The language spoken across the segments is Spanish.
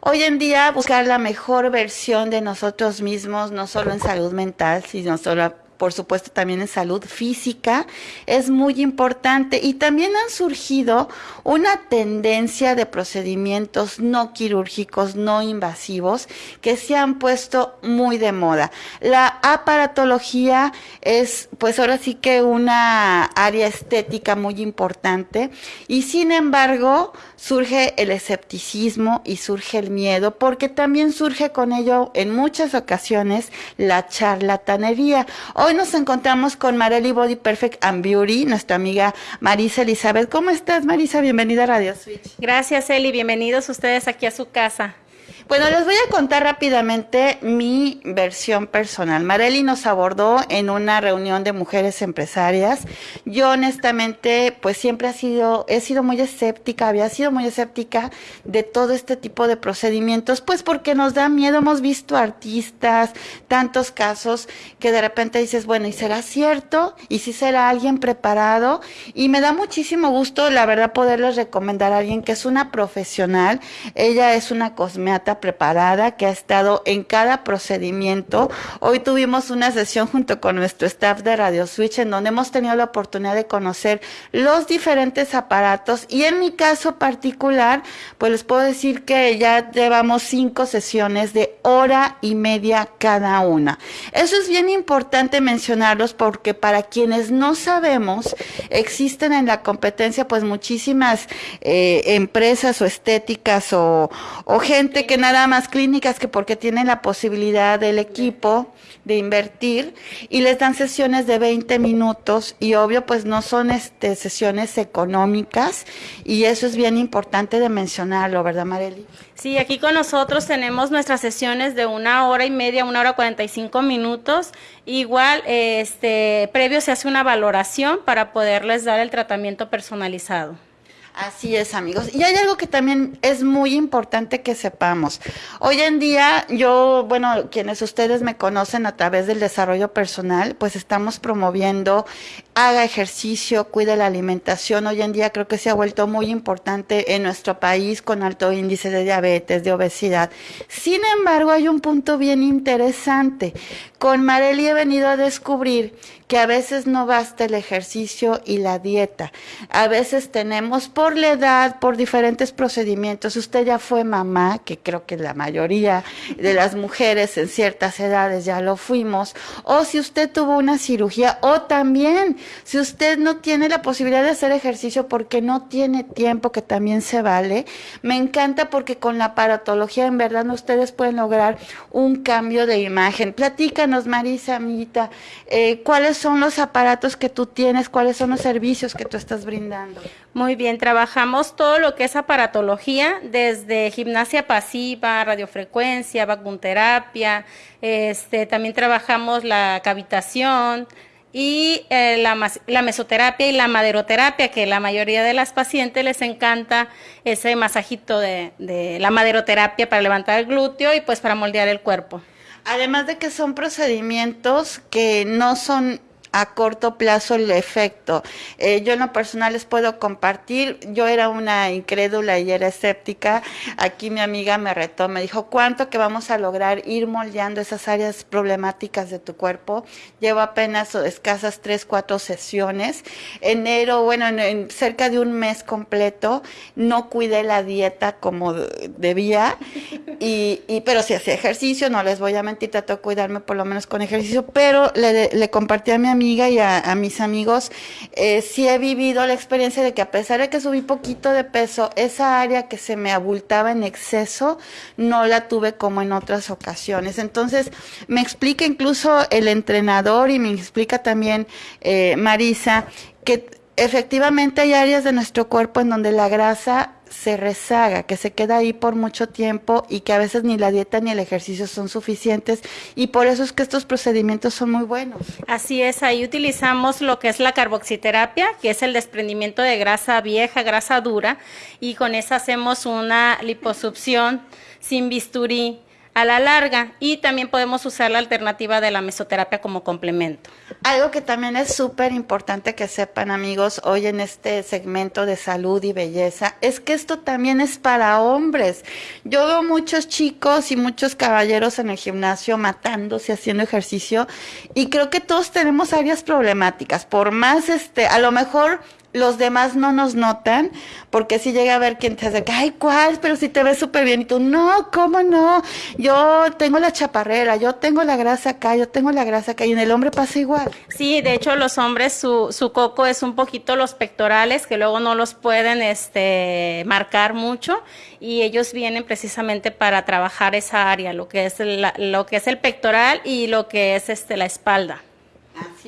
Hoy en día buscar la mejor versión de nosotros mismos, no solo en salud mental, sino solo por supuesto también en salud física, es muy importante. Y también han surgido una tendencia de procedimientos no quirúrgicos, no invasivos, que se han puesto muy de moda. La aparatología es, pues ahora sí que una área estética muy importante y sin embargo surge el escepticismo y surge el miedo, porque también surge con ello en muchas ocasiones la charlatanería. Hoy nos encontramos con Marely Body Perfect and Beauty, nuestra amiga Marisa Elizabeth. ¿Cómo estás, Marisa? Bienvenida a Radio Switch. Gracias, Eli. Bienvenidos ustedes aquí a su casa. Bueno, les voy a contar rápidamente mi versión personal. Marely nos abordó en una reunión de mujeres empresarias. Yo honestamente, pues siempre ha sido, he sido muy escéptica, había sido muy escéptica de todo este tipo de procedimientos, pues porque nos da miedo. Hemos visto artistas, tantos casos que de repente dices, bueno, ¿y será cierto? ¿Y si será alguien preparado? Y me da muchísimo gusto, la verdad, poderles recomendar a alguien que es una profesional. Ella es una cosmeata preparada que ha estado en cada procedimiento. Hoy tuvimos una sesión junto con nuestro staff de Radio Switch en donde hemos tenido la oportunidad de conocer los diferentes aparatos y en mi caso particular, pues les puedo decir que ya llevamos cinco sesiones de hora y media cada una. Eso es bien importante mencionarlos porque para quienes no sabemos, existen en la competencia pues muchísimas eh, empresas o estéticas o, o gente que nada más clínicas que porque tienen la posibilidad del equipo de invertir y les dan sesiones de 20 minutos y obvio pues no son este, sesiones económicas y eso es bien importante de mencionarlo, ¿verdad Marely? Sí, aquí con nosotros tenemos nuestras sesiones de una hora y media, una hora 45 minutos. Igual, este, previo se hace una valoración para poderles dar el tratamiento personalizado. Así es, amigos. Y hay algo que también es muy importante que sepamos. Hoy en día, yo, bueno, quienes ustedes me conocen a través del desarrollo personal, pues estamos promoviendo, haga ejercicio, cuide la alimentación. Hoy en día creo que se ha vuelto muy importante en nuestro país con alto índice de diabetes, de obesidad. Sin embargo, hay un punto bien interesante. Con Marely he venido a descubrir que a veces no basta el ejercicio y la dieta. A veces tenemos por la edad, por diferentes procedimientos. Usted ya fue mamá, que creo que la mayoría de las mujeres en ciertas edades ya lo fuimos. O si usted tuvo una cirugía, o también si usted no tiene la posibilidad de hacer ejercicio porque no tiene tiempo, que también se vale. Me encanta porque con la aparatología en verdad ustedes pueden lograr un cambio de imagen. Platícanos, Marisa, amiguita, eh, ¿cuáles son los aparatos que tú tienes? ¿Cuáles son los servicios que tú estás brindando? Muy bien, trabajamos todo lo que es aparatología, desde gimnasia pasiva, radiofrecuencia, vacunterapia, este, también trabajamos la cavitación, y eh, la, la, mesoterapia y la maderoterapia, que la mayoría de las pacientes les encanta ese masajito de, de la maderoterapia para levantar el glúteo y pues para moldear el cuerpo. Además de que son procedimientos que no son a corto plazo el efecto. Eh, yo en lo personal les puedo compartir, yo era una incrédula y era escéptica, aquí mi amiga me retó, me dijo, ¿cuánto que vamos a lograr ir moldeando esas áreas problemáticas de tu cuerpo? Llevo apenas escasas tres, cuatro sesiones, enero, bueno, en, cerca de un mes completo, no cuidé la dieta como debía, y, y pero si hacía ejercicio, no les voy a mentir, trato de cuidarme por lo menos con ejercicio, pero le, le compartí a mi amiga amiga y a, mis amigos, eh, sí he vivido la experiencia de que a pesar de que subí poquito de peso, esa área que se me abultaba en exceso, no la tuve como en otras ocasiones. Entonces, me explica incluso el entrenador y me explica también eh, Marisa que efectivamente hay áreas de nuestro cuerpo en donde la grasa se rezaga, que se queda ahí por mucho tiempo y que a veces ni la dieta ni el ejercicio son suficientes y por eso es que estos procedimientos son muy buenos. Así es, ahí utilizamos lo que es la carboxiterapia, que es el desprendimiento de grasa vieja, grasa dura y con esa hacemos una liposucción sin bisturí a la larga y también podemos usar la alternativa de la mesoterapia como complemento. Algo que también es súper importante que sepan amigos hoy en este segmento de salud y belleza es que esto también es para hombres. Yo veo muchos chicos y muchos caballeros en el gimnasio matándose, haciendo ejercicio y creo que todos tenemos áreas problemáticas. Por más, este, a lo mejor los demás no nos notan, porque si llega a ver quien te acerca, ay, ¿cuál? Pero si te ves súper bien, y tú, no, ¿cómo no? Yo tengo la chaparrera, yo tengo la grasa acá, yo tengo la grasa acá, y en el hombre pasa igual. Sí, de hecho los hombres, su, su coco es un poquito los pectorales, que luego no los pueden este, marcar mucho, y ellos vienen precisamente para trabajar esa área, lo que es, lo que es el pectoral y lo que es este, la espalda.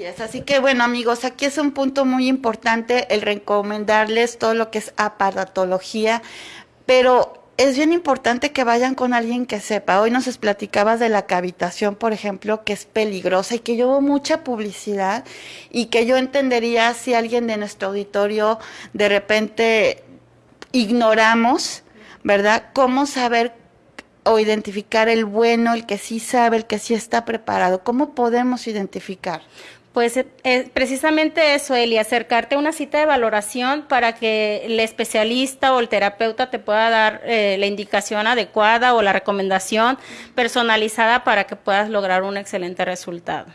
Así que bueno amigos, aquí es un punto muy importante el recomendarles todo lo que es aparatología, pero es bien importante que vayan con alguien que sepa. Hoy nos platicabas de la cavitación, por ejemplo, que es peligrosa y que yo mucha publicidad y que yo entendería si alguien de nuestro auditorio de repente ignoramos, ¿verdad? ¿Cómo saber o identificar el bueno, el que sí sabe, el que sí está preparado? ¿Cómo podemos identificar? Pues eh, precisamente eso, Eli, acercarte a una cita de valoración para que el especialista o el terapeuta te pueda dar eh, la indicación adecuada o la recomendación personalizada para que puedas lograr un excelente resultado.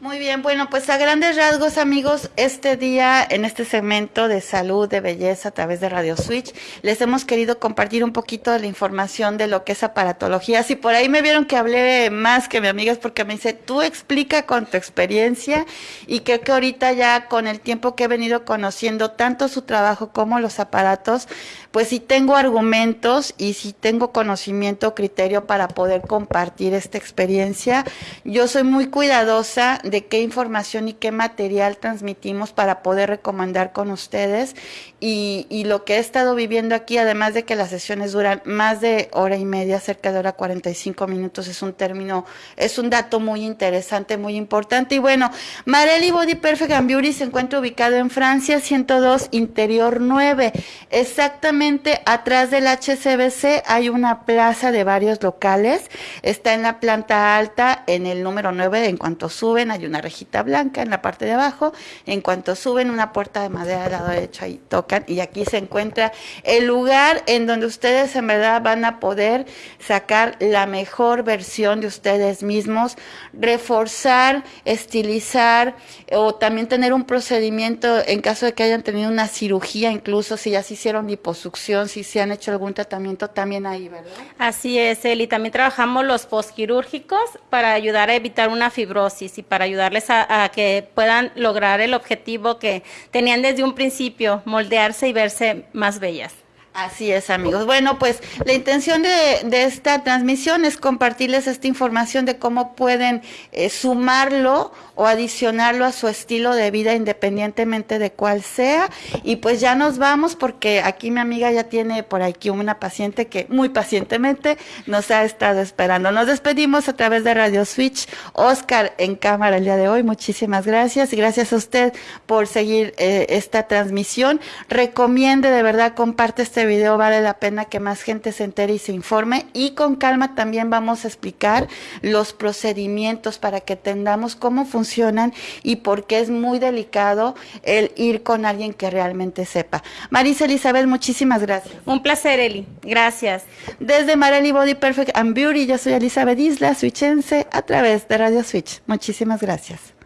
Muy bien, bueno, pues a grandes rasgos, amigos, este día en este segmento de salud, de belleza a través de Radio Switch, les hemos querido compartir un poquito de la información de lo que es aparatología. Si por ahí me vieron que hablé más que mi amiga es porque me dice, tú explica con tu experiencia y creo que ahorita ya con el tiempo que he venido conociendo tanto su trabajo como los aparatos, pues sí tengo argumentos y sí tengo conocimiento, criterio para poder compartir esta experiencia. Yo soy muy cuidadosa de qué información y qué material transmitimos para poder recomendar con ustedes y, lo que he estado viviendo aquí, además de que las sesiones duran más de hora y media, cerca de hora 45 minutos, es un término, es un dato muy interesante, muy importante. Y bueno, Marelli Body Perfect and Beauty se encuentra ubicado en Francia, 102 Interior 9. Exactamente atrás del HCBC hay una plaza de varios locales. Está en la planta alta, en el número 9, en cuanto suben, hay una rejita blanca en la parte de abajo. En cuanto suben, una puerta de madera al lado derecho, ahí toca y aquí se encuentra el lugar en donde ustedes en verdad van a poder sacar la mejor versión de ustedes mismos, reforzar, estilizar o también tener un procedimiento en caso de que hayan tenido una cirugía, incluso si ya se hicieron liposucción, si se han hecho algún tratamiento también ahí, ¿verdad? Así es, Eli. También trabajamos los postquirúrgicos para ayudar a evitar una fibrosis y para ayudarles a, que puedan lograr el objetivo que tenían desde un principio, moldear y verse más bellas. Así es, amigos. Bueno, pues la intención de, esta transmisión es compartirles esta información de cómo pueden eh, sumarlo o adicionarlo a su estilo de vida independientemente de cuál sea. Y pues ya nos vamos porque aquí mi amiga ya tiene por aquí una paciente que muy pacientemente nos ha estado esperando. Nos despedimos a través de Radio Switch. Oscar en cámara el día de hoy. Muchísimas gracias y gracias a usted por seguir eh, esta transmisión. Recomiende de verdad, comparte este video, vale la pena que más gente se entere y se informe. Y con calma también vamos a explicar los procedimientos para que entendamos cómo funciona y porque es muy delicado el ir con alguien que realmente sepa. Marisa Elizabeth, muchísimas gracias. Un placer, Eli. Gracias. Desde Marely Body Perfect and Beauty, yo soy Elizabeth Isla, switchense, a través de Radio Switch. Muchísimas gracias.